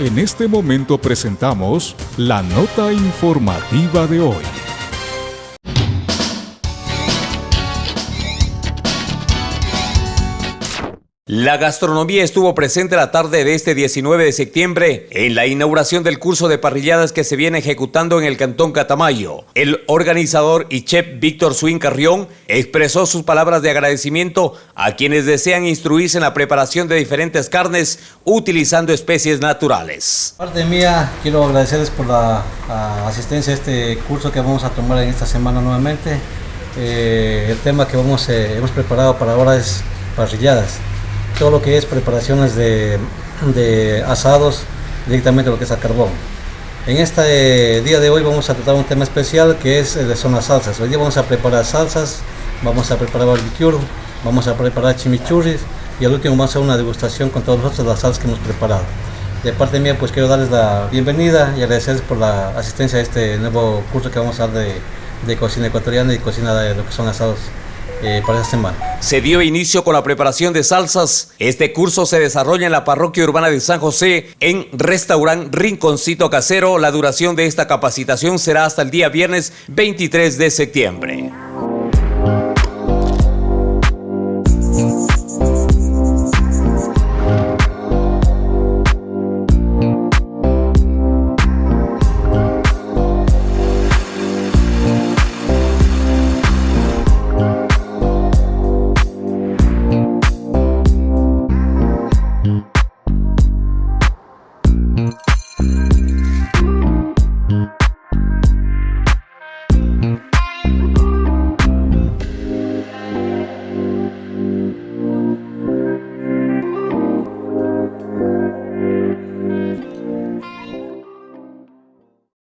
En este momento presentamos la nota informativa de hoy. La gastronomía estuvo presente la tarde de este 19 de septiembre en la inauguración del curso de parrilladas que se viene ejecutando en el Cantón Catamayo. El organizador y chef Víctor Swin Carrión expresó sus palabras de agradecimiento a quienes desean instruirse en la preparación de diferentes carnes utilizando especies naturales. Parte mía, quiero agradecerles por la, asistencia a este curso que vamos a tomar en esta semana nuevamente. Eh, el tema que eh, hemos preparado para ahora es parrilladas todo lo que es preparaciones de, asados directamente lo que es a carbón. En este día de hoy vamos a tratar un tema especial que es el son las salsas. Hoy día vamos a preparar salsas, vamos a preparar barbecue, vamos a preparar chimichurris y al último vamos a hacer una degustación con todas las salsas que hemos preparado. De parte mía pues quiero darles la bienvenida y agradecerles por la asistencia a este nuevo curso que vamos a dar de, de cocina ecuatoriana y cocina de lo que son asados eh. Se dio inicio con la preparación de salsas. Este curso se desarrolla en la parroquia urbana de San José en restaurante Rinconcito Casero. La duración de esta capacitación será hasta el día viernes 23 de septiembre.